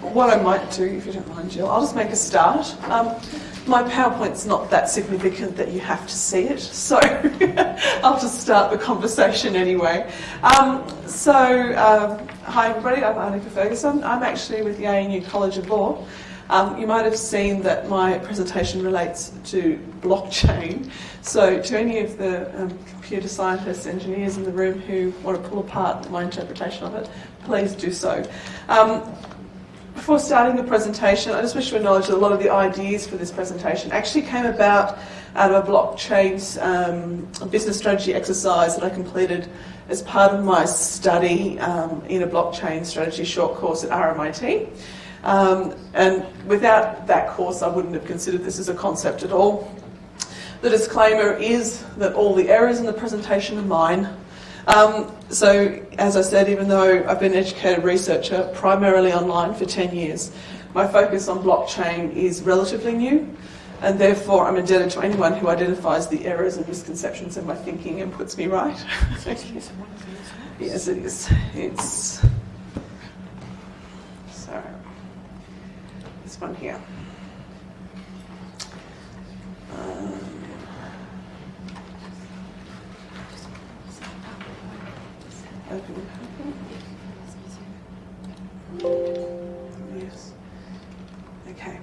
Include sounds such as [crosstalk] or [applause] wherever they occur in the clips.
what I might do, if you don't mind, Jill, I'll just make a start. Um, my PowerPoint's not that significant that you have to see it, so [laughs] I'll just start the conversation anyway. Um, so, um, hi everybody, I'm Annika Ferguson. I'm actually with the ANU College of Law. Um, you might have seen that my presentation relates to blockchain. So to any of the um, computer scientists, engineers in the room who want to pull apart my interpretation of it, please do so. Um, before starting the presentation, I just wish to acknowledge that a lot of the ideas for this presentation actually came about out of a blockchain um, business strategy exercise that I completed as part of my study um, in a blockchain strategy short course at RMIT. Um, and without that course, I wouldn't have considered this as a concept at all. The disclaimer is that all the errors in the presentation are mine. Um, so, as I said, even though I've been an educated researcher primarily online for 10 years, my focus on blockchain is relatively new, and therefore I'm indebted to anyone who identifies the errors and misconceptions in my thinking and puts me right. [laughs] yes, it is. It's. So, this one here. Um, Yes. Okay.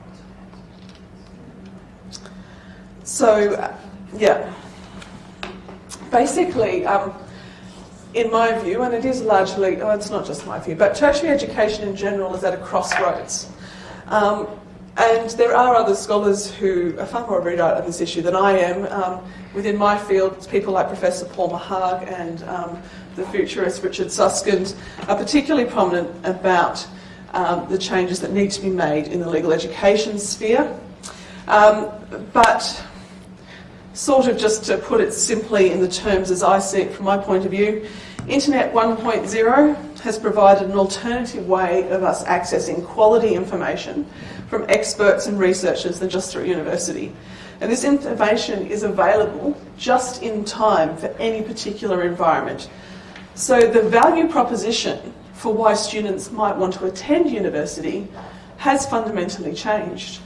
So, uh, yeah. Basically, um, in my view, and it is largely, oh, it's not just my view, but tertiary education in general is at a crossroads. Um, and there are other scholars who are far more erudite on this issue than I am. Um, within my field, people like Professor Paul Maharg and um, the futurist Richard Susskind are particularly prominent about um, the changes that need to be made in the legal education sphere. Um, but sort of just to put it simply in the terms as I see it from my point of view, Internet 1.0 has provided an alternative way of us accessing quality information from experts and researchers than just through university. And this information is available just in time for any particular environment. So the value proposition for why students might want to attend university has fundamentally changed.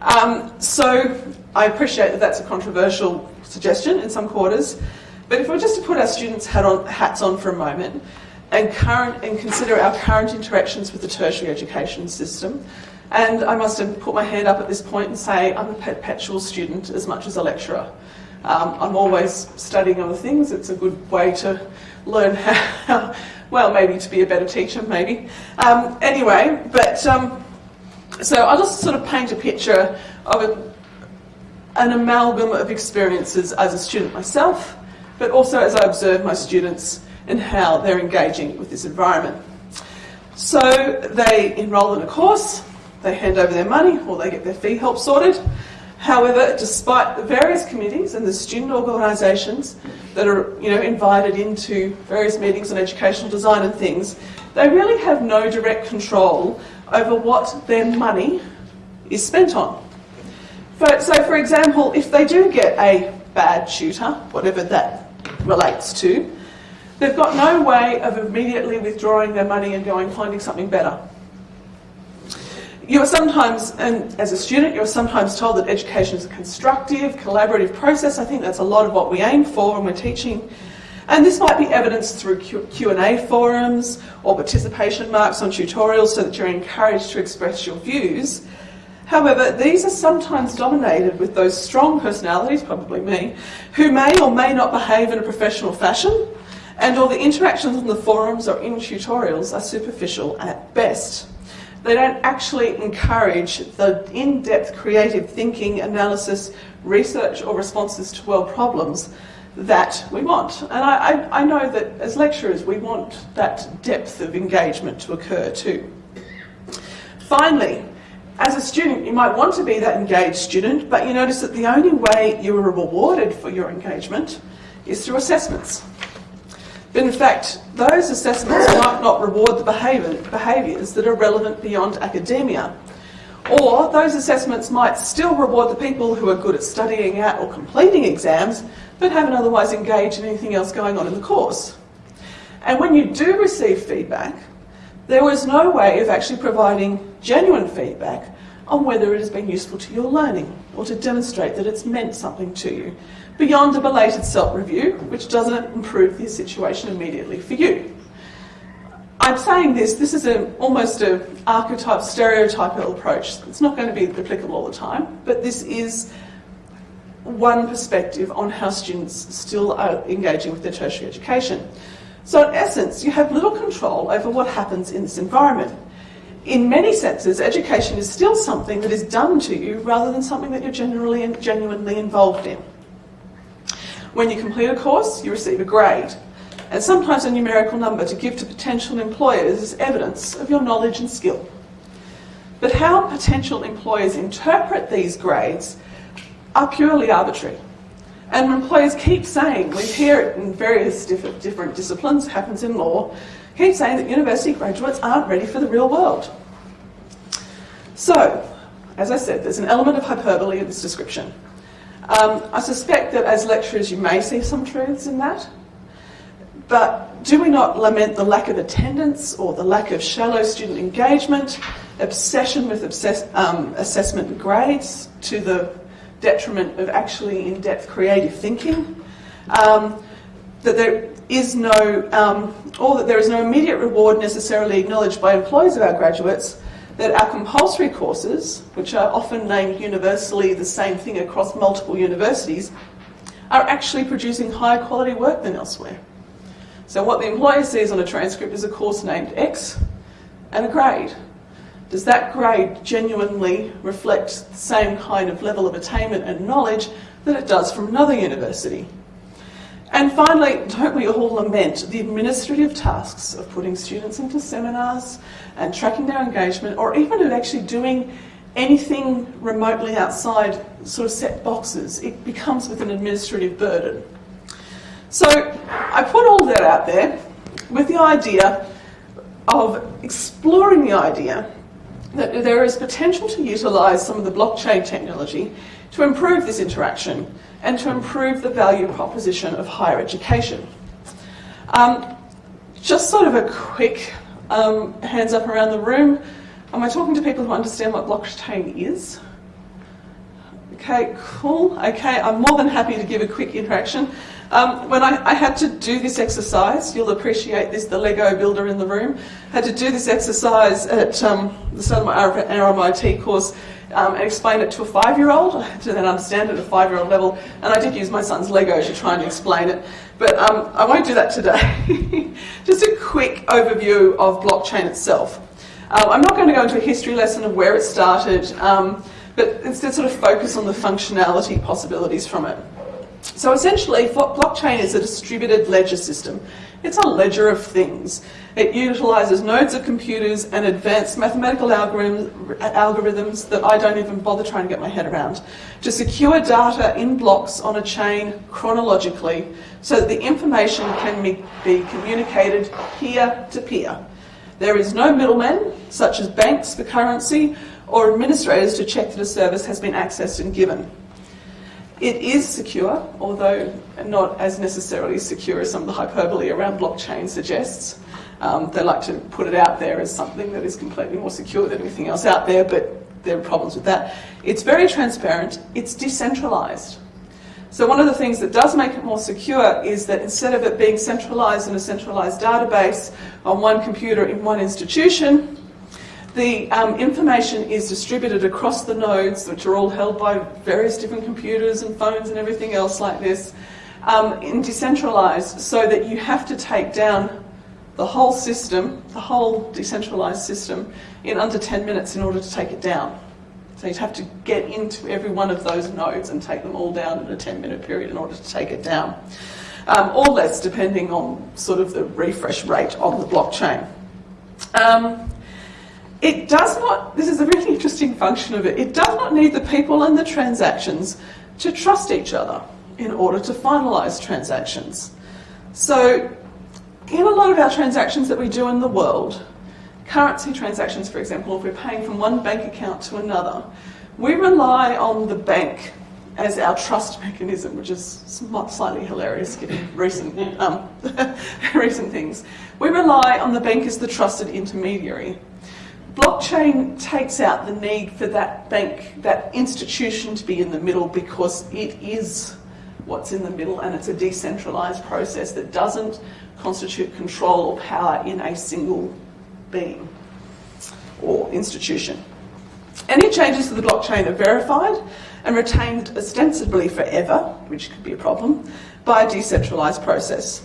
Um, so I appreciate that that's a controversial suggestion in some quarters, but if we're just to put our students' hat on, hats on for a moment and, current, and consider our current interactions with the tertiary education system, and I must put my hand up at this point and say I'm a perpetual student as much as a lecturer. Um, I'm always studying other things. It's a good way to learn how, [laughs] well, maybe to be a better teacher, maybe. Um, anyway, but um, so I'll just sort of paint a picture of a, an amalgam of experiences as a student myself, but also as I observe my students and how they're engaging with this environment. So they enrol in a course, they hand over their money or they get their fee help sorted. However, despite the various committees and the student organisations that are you know, invited into various meetings on educational design and things, they really have no direct control over what their money is spent on. So for example, if they do get a bad tutor, whatever that relates to, they've got no way of immediately withdrawing their money and going finding something better. You're sometimes, and as a student, you're sometimes told that education is a constructive, collaborative process. I think that's a lot of what we aim for when we're teaching. And this might be evidenced through Q&A forums or participation marks on tutorials so that you're encouraged to express your views. However, these are sometimes dominated with those strong personalities, probably me, who may or may not behave in a professional fashion, and all the interactions on the forums or in tutorials are superficial at best. They don't actually encourage the in-depth creative thinking, analysis, research or responses to world problems that we want. And I, I, I know that as lecturers we want that depth of engagement to occur too. Finally, as a student, you might want to be that engaged student, but you notice that the only way you are rewarded for your engagement is through assessments. But in fact, those assessments might not reward the behaviour, behaviours that are relevant beyond academia. Or those assessments might still reward the people who are good at studying out or completing exams, but haven't otherwise engaged in anything else going on in the course. And when you do receive feedback, there was no way of actually providing genuine feedback on whether it has been useful to your learning or to demonstrate that it's meant something to you, beyond a belated self-review, which doesn't improve the situation immediately for you. I'm saying this, this is a, almost an archetype, stereotypical approach. It's not going to be applicable all the time, but this is one perspective on how students still are engaging with their tertiary education. So in essence, you have little control over what happens in this environment. In many senses, education is still something that is done to you rather than something that you're generally and genuinely involved in. When you complete a course, you receive a grade, and sometimes a numerical number to give to potential employers as evidence of your knowledge and skill. But how potential employers interpret these grades are purely arbitrary. And employers keep saying, we hear it in various different, different disciplines, happens in law, keep saying that university graduates aren't ready for the real world. So, as I said, there's an element of hyperbole in this description. Um, I suspect that as lecturers you may see some truths in that, but do we not lament the lack of attendance or the lack of shallow student engagement, obsession with obsess um, assessment grades to the detriment of actually in-depth creative thinking, um, that there is no, um, or that there is no immediate reward necessarily acknowledged by employers of our graduates, that our compulsory courses, which are often named universally the same thing across multiple universities, are actually producing higher quality work than elsewhere. So what the employer sees on a transcript is a course named X and a grade. Does that grade genuinely reflect the same kind of level of attainment and knowledge that it does from another university? And finally, don't we all lament the administrative tasks of putting students into seminars and tracking their engagement, or even of actually doing anything remotely outside sort of set boxes? It becomes with an administrative burden. So I put all that out there with the idea of exploring the idea that there is potential to utilise some of the blockchain technology to improve this interaction and to improve the value proposition of higher education. Um, just sort of a quick um, hands up around the room. Am I talking to people who understand what blockchain is? Okay, cool. Okay, I'm more than happy to give a quick interaction. Um, when I, I, had to do this exercise, you'll appreciate this, the Lego builder in the room, had to do this exercise at um, the my RMIT course um, and explain it to a five-year-old. To then understand it at a five-year-old level, and I did use my son's Lego to try and explain it. But um, I won't do that today. [laughs] Just a quick overview of blockchain itself. Uh, I'm not going to go into a history lesson of where it started, um, but instead sort of focus on the functionality possibilities from it. So essentially, blockchain is a distributed ledger system. It's a ledger of things. It utilises nodes of computers and advanced mathematical algorithms that I don't even bother trying to get my head around to secure data in blocks on a chain chronologically so that the information can be communicated peer to peer. There is no middlemen, such as banks for currency, or administrators to check that a service has been accessed and given. It is secure, although not as necessarily secure as some of the hyperbole around blockchain suggests. Um, they like to put it out there as something that is completely more secure than anything else out there, but there are problems with that. It's very transparent, it's decentralized. So one of the things that does make it more secure is that instead of it being centralized in a centralized database on one computer in one institution, the um, information is distributed across the nodes, which are all held by various different computers and phones and everything else like this, um, and decentralized so that you have to take down the whole system, the whole decentralized system, in under 10 minutes in order to take it down. So you'd have to get into every one of those nodes and take them all down in a 10 minute period in order to take it down. Um, or less, depending on sort of the refresh rate on the blockchain. Um, it does not, this is a really interesting function of it, it does not need the people and the transactions to trust each other in order to finalise transactions. So in a lot of our transactions that we do in the world, currency transactions for example, if we're paying from one bank account to another, we rely on the bank as our trust [laughs] mechanism, which is slightly hilarious given [laughs] recent, um, [laughs] recent things. We rely on the bank as the trusted intermediary. Blockchain takes out the need for that bank, that institution to be in the middle because it is what's in the middle and it's a decentralised process that doesn't constitute control or power in a single being or institution. Any changes to the blockchain are verified and retained ostensibly forever, which could be a problem, by a decentralised process.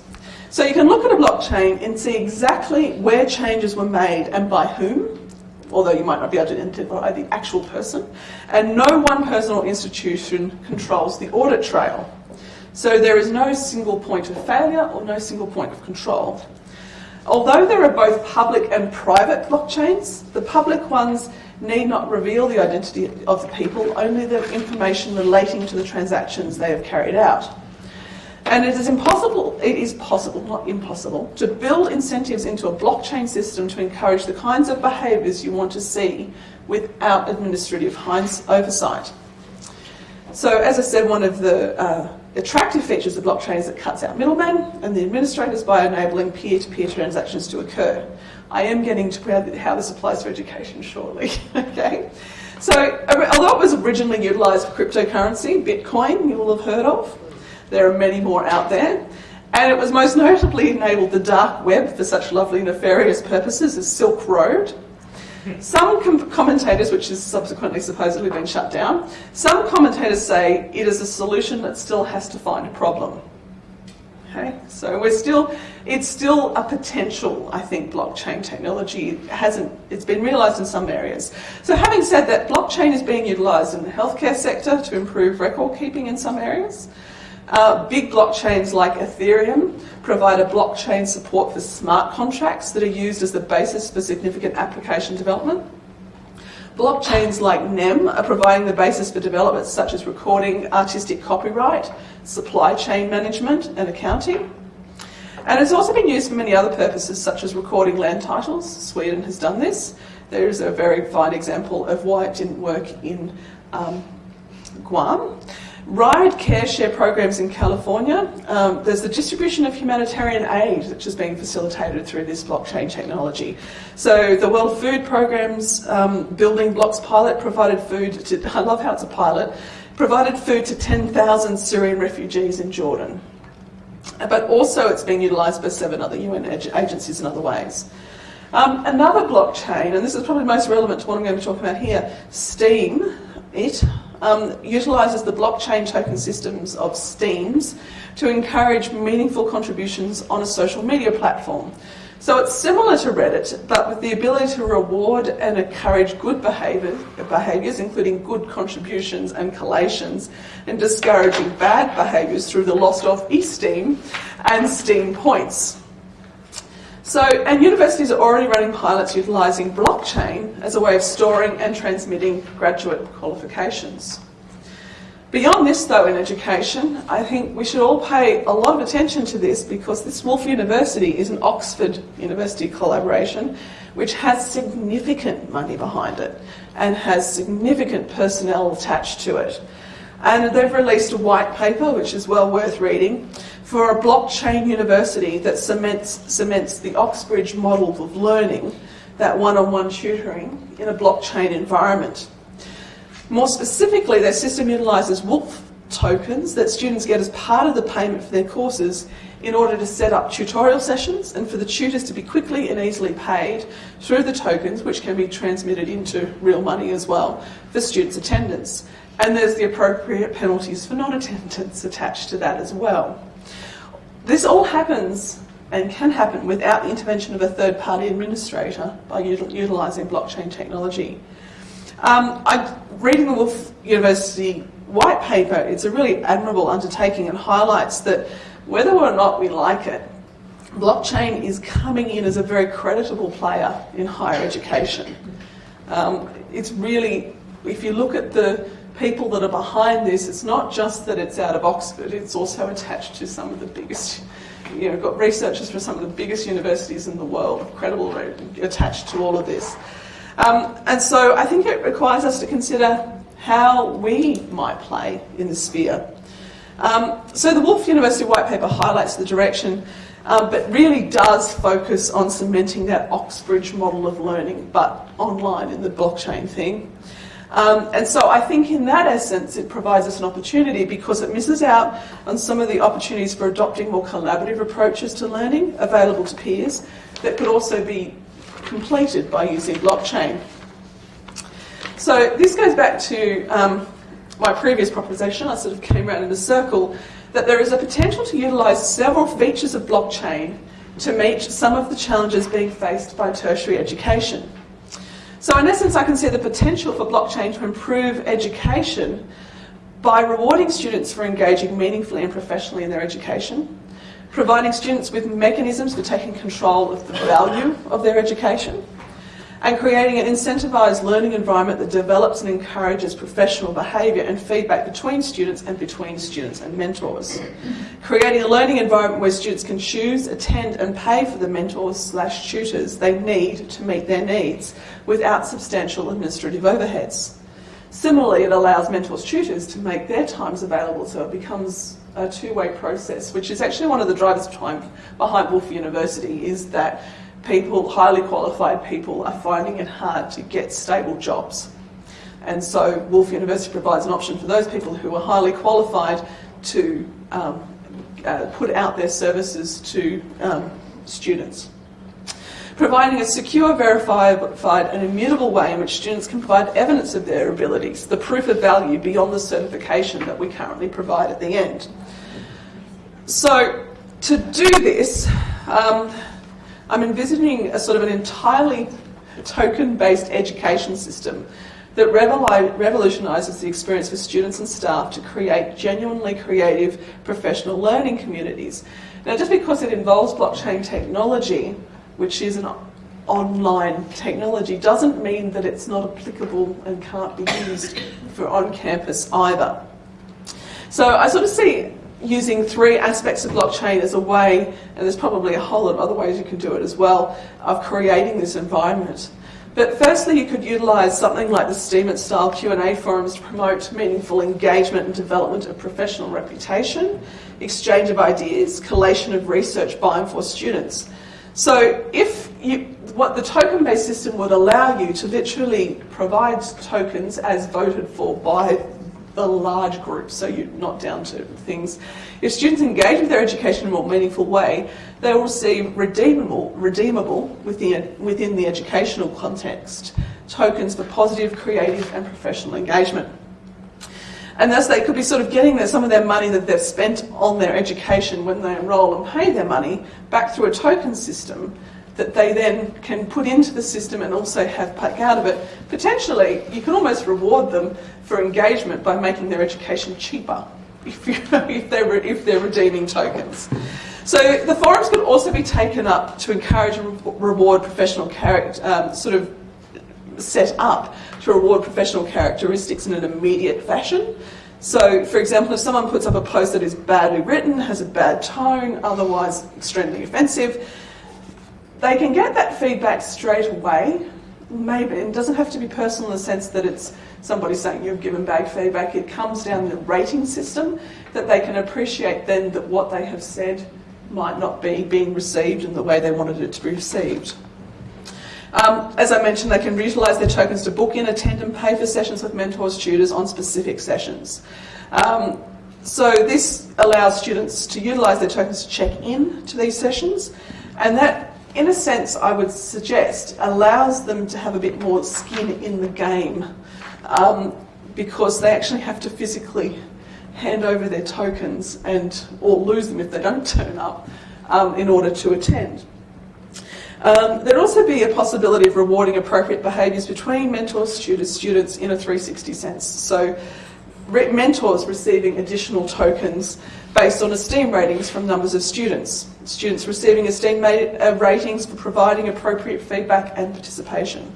So you can look at a blockchain and see exactly where changes were made and by whom, although you might not be able to identify the actual person, and no one person or institution controls the audit trail. So there is no single point of failure or no single point of control. Although there are both public and private blockchains, the public ones need not reveal the identity of the people, only the information relating to the transactions they have carried out. And it is impossible, it is possible, not impossible, to build incentives into a blockchain system to encourage the kinds of behaviours you want to see without administrative oversight. So as I said, one of the uh, attractive features of blockchain is it cuts out middlemen and the administrators by enabling peer-to-peer -peer transactions to occur. I am getting to how this applies to education shortly, [laughs] okay? So, although it was originally utilised for cryptocurrency, Bitcoin you will have heard of, there are many more out there, and it was most notably enabled the dark web for such lovely nefarious purposes as Silk Road. Some com commentators, which has subsequently supposedly been shut down, some commentators say it is a solution that still has to find a problem. Okay, so we're still, it's still a potential, I think, blockchain technology. It hasn't, it's been realised in some areas. So having said that, blockchain is being utilised in the healthcare sector to improve record keeping in some areas. Uh, big blockchains like Ethereum provide a blockchain support for smart contracts that are used as the basis for significant application development. Blockchains like NEM are providing the basis for developments such as recording, artistic copyright, supply chain management and accounting. And it's also been used for many other purposes such as recording land titles. Sweden has done this. There is a very fine example of why it didn't work in um, Guam. Ride care share programs in California. Um, there's the distribution of humanitarian aid, which is being facilitated through this blockchain technology. So the World Food Program's um, Building Blocks pilot provided food to, [laughs] I love how it's a pilot, provided food to 10,000 Syrian refugees in Jordan. But also it's being utilised by seven other UN agencies in other ways. Um, another blockchain, and this is probably most relevant to what I'm going to talk about here, Steem, it, um, utilises the blockchain token systems of Steems to encourage meaningful contributions on a social media platform. So it's similar to Reddit, but with the ability to reward and encourage good behaviour, behaviours, including good contributions and collations, and discouraging bad behaviours through the loss of esteem and Steem points. So, and universities are already running pilots utilising blockchain as a way of storing and transmitting graduate qualifications. Beyond this though in education, I think we should all pay a lot of attention to this because this Woolf University is an Oxford University collaboration which has significant money behind it and has significant personnel attached to it. And they've released a white paper, which is well worth reading, for a blockchain university that cements, cements the Oxbridge model of learning, that one-on-one -on -one tutoring in a blockchain environment. More specifically, their system utilises Woolf tokens that students get as part of the payment for their courses in order to set up tutorial sessions and for the tutors to be quickly and easily paid through the tokens which can be transmitted into real money as well for students' attendance. And there's the appropriate penalties for non-attendance attached to that as well. This all happens and can happen without the intervention of a third-party administrator by utilising blockchain technology. Um, I, reading the Woolf University white paper, it's a really admirable undertaking and highlights that whether or not we like it, blockchain is coming in as a very creditable player in higher education. Um, it's really, if you look at the people that are behind this, it's not just that it's out of Oxford, it's also attached to some of the biggest, you know, got researchers from some of the biggest universities in the world, credible attached to all of this. Um, and so I think it requires us to consider how we might play in the sphere. Um, so the Woolf University White Paper highlights the direction um, but really does focus on cementing that Oxbridge model of learning, but online in the blockchain thing. Um, and so I think in that essence it provides us an opportunity because it misses out on some of the opportunities for adopting more collaborative approaches to learning available to peers that could also be completed by using blockchain. So this goes back to um, my previous proposition, I sort of came around in a circle, that there is a potential to utilise several features of blockchain to meet some of the challenges being faced by tertiary education. So in essence, I can see the potential for blockchain to improve education by rewarding students for engaging meaningfully and professionally in their education, providing students with mechanisms for taking control of the value of their education, and creating an incentivised learning environment that develops and encourages professional behaviour and feedback between students and between students and mentors. creating a learning environment where students can choose, attend and pay for the mentors slash tutors they need to meet their needs without substantial administrative overheads. Similarly, it allows mentors tutors to make their times available so it becomes a two-way process, which is actually one of the drivers behind Woolf University, is that people, highly qualified people, are finding it hard to get stable jobs. And so Woolf University provides an option for those people who are highly qualified to um, uh, put out their services to um, students. Providing a secure, verified and immutable way in which students can provide evidence of their abilities, the proof of value beyond the certification that we currently provide at the end. So to do this, um, I'm envisioning a sort of an entirely token-based education system that revolutionises the experience for students and staff to create genuinely creative professional learning communities. Now, just because it involves blockchain technology, which is an online technology, doesn't mean that it's not applicable and can't be used for on-campus either. So I sort of see using three aspects of blockchain as a way, and there's probably a whole lot of other ways you can do it as well, of creating this environment. But firstly, you could utilise something like the Steem-style Q&A forums to promote meaningful engagement and development of professional reputation, exchange of ideas, collation of research by and for students. So if you, what the token-based system would allow you to literally provide tokens as voted for by a large group, so you're not down to things. If students engage with their education in a more meaningful way, they will receive redeemable, redeemable within, within the educational context, tokens for positive, creative and professional engagement. And thus they could be sort of getting their, some of their money that they've spent on their education when they enrol and pay their money back through a token system that they then can put into the system and also have back out of it. Potentially, you can almost reward them for engagement by making their education cheaper [laughs] if, you, if, they're, if they're redeeming tokens. So the forums could also be taken up to encourage and reward professional character, um, sort of set up to reward professional characteristics in an immediate fashion. So, for example, if someone puts up a post that is badly written, has a bad tone, otherwise extremely offensive, they can get that feedback straight away. Maybe it doesn't have to be personal in the sense that it's somebody saying you've given bad feedback. It comes down the rating system that they can appreciate then that what they have said might not be being received in the way they wanted it to be received. Um, as I mentioned, they can utilise their tokens to book in, attend and pay for sessions with mentors, tutors on specific sessions. Um, so this allows students to utilise their tokens to check in to these sessions and that in a sense, I would suggest, allows them to have a bit more skin in the game um, because they actually have to physically hand over their tokens and or lose them if they don't [laughs] turn up um, in order to attend. Um, there'd also be a possibility of rewarding appropriate behaviours between mentors, students, students in a 360 sense. So mentors receiving additional tokens based on esteem ratings from numbers of students. Students receiving esteem uh, ratings for providing appropriate feedback and participation.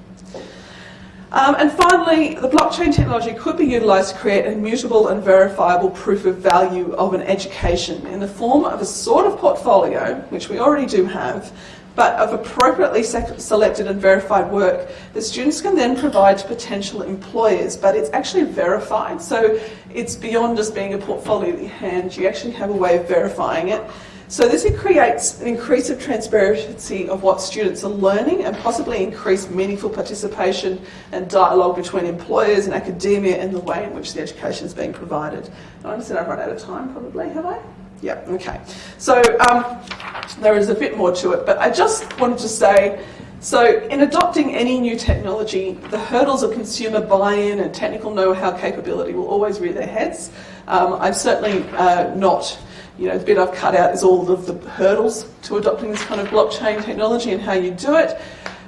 Um, and finally, the blockchain technology could be utilised to create a immutable and verifiable proof of value of an education in the form of a sort of portfolio, which we already do have, but of appropriately selected and verified work the students can then provide to potential employers, but it's actually verified. So it's beyond just being a portfolio in hand, you actually have a way of verifying it. So this creates an increase of transparency of what students are learning and possibly increase meaningful participation and dialogue between employers and academia and the way in which the education is being provided. I understand I've run out of time probably, have I? Yeah, okay. So um, there is a bit more to it, but I just wanted to say, so in adopting any new technology, the hurdles of consumer buy-in and technical know-how capability will always rear their heads. Um, I'm certainly uh, not you know, the bit I've cut out is all of the hurdles to adopting this kind of blockchain technology and how you do it.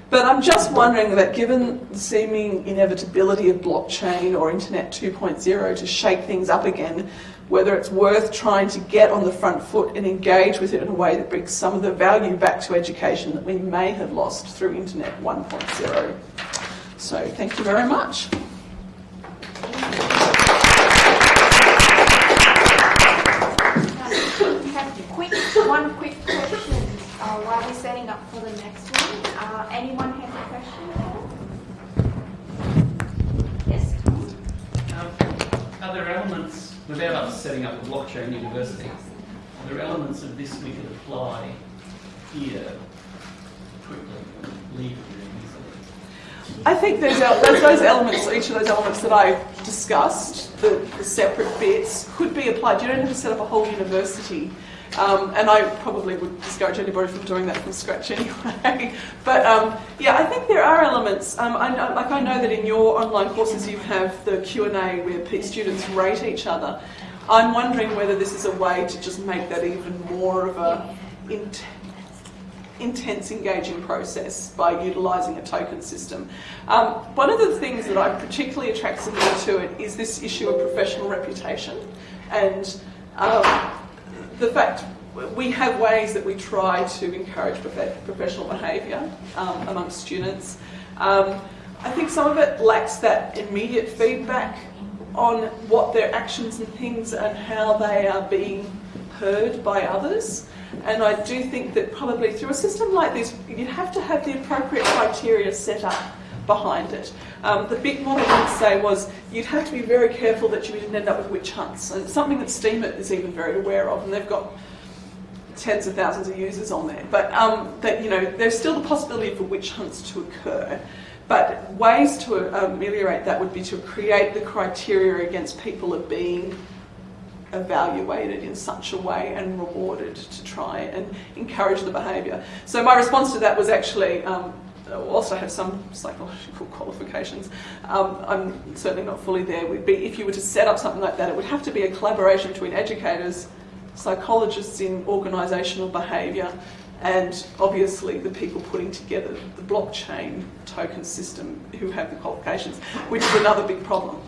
But I'm just wondering that given the seeming inevitability of blockchain or Internet 2.0 to shake things up again, whether it's worth trying to get on the front foot and engage with it in a way that brings some of the value back to education that we may have lost through Internet 1.0. So thank you very much. one quick question uh, while we're setting up for the next one. Uh, anyone have a question? Yes, Tom? Um, are there elements, without us setting up a blockchain university, are there elements of this we could apply here quickly, I think there's, there's those elements, each of those elements that I've discussed, the, the separate bits, could be applied. You don't have to set up a whole university um, and I probably would discourage anybody from doing that from scratch anyway. [laughs] but um, yeah, I think there are elements. Um, I know, like I know that in your online courses you have the Q and A where students rate each other. I'm wondering whether this is a way to just make that even more of a intense engaging process by utilising a token system. Um, one of the things that I particularly attracts me to it is this issue of professional reputation and um, the fact we have ways that we try to encourage professional behaviour um, amongst students. Um, I think some of it lacks that immediate feedback on what their actions and things and how they are being heard by others. And I do think that probably through a system like this, you'd have to have the appropriate criteria set up behind it. Um, the big one I would say was you'd have to be very careful that you didn't end up with witch hunts. And something that Steemit is even very aware of, and they've got tens of thousands of users on there. But um, that you know, there's still the possibility for witch hunts to occur. But ways to ameliorate that would be to create the criteria against people of being evaluated in such a way and rewarded to try and encourage the behaviour. So my response to that was actually um, whilst I have some psychological [laughs] qualifications, um, I'm certainly not fully there. Would be if you were to set up something like that, it would have to be a collaboration between educators, psychologists in organisational behaviour, and obviously the people putting together the blockchain token system who have the qualifications, which is another big problem.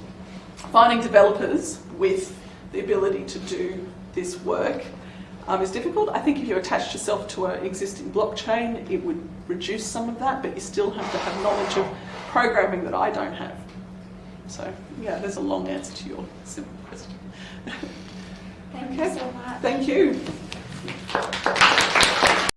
Finding developers with the ability to do this work um, is difficult. I think if you attached yourself to an existing blockchain, it would reduce some of that, but you still have to have knowledge of programming that I don't have. So, yeah, there's a long answer to your simple question. [laughs] Thank okay. you so much. Thank you.